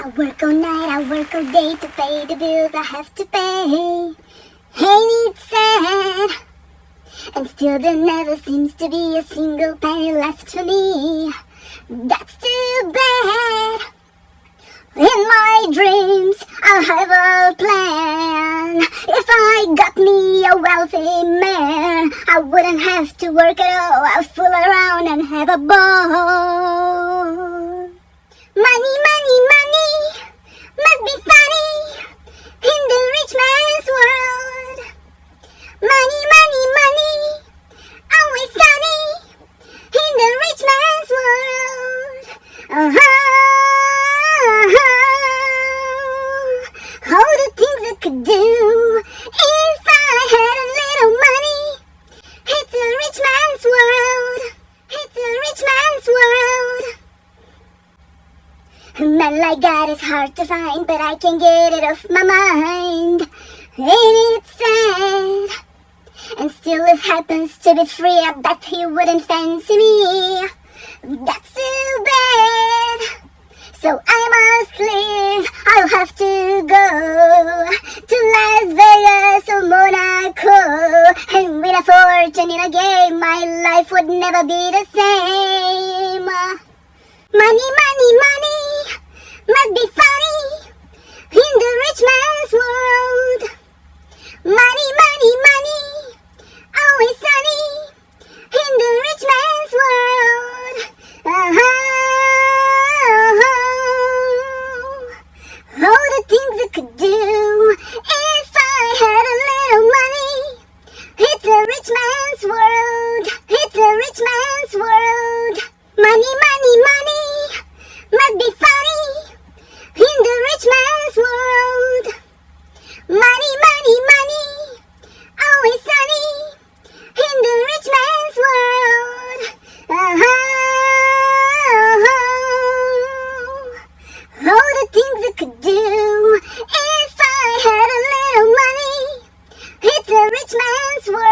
I work all night, I work all day to pay the bills I have to pay. Ain't it sad? And still there never seems to be a single penny left for me. That's too bad. In my dreams, I'll have a plan. If I got me a wealthy man, I wouldn't have to work at all. I'll fool around and have a ball. Money, money, money, always sunny in the rich man's world. Uh-huh. All the things I could do if I had a little money. It's a rich man's world. It's a rich man's world. A man like is hard to find, but I can get it off my mind. Happens to be free, I bet he wouldn't fancy me. That's too bad. So I must leave. I'll have to go to Las Vegas or Monaco and win a fortune in a game. My life would never be the same. man's world.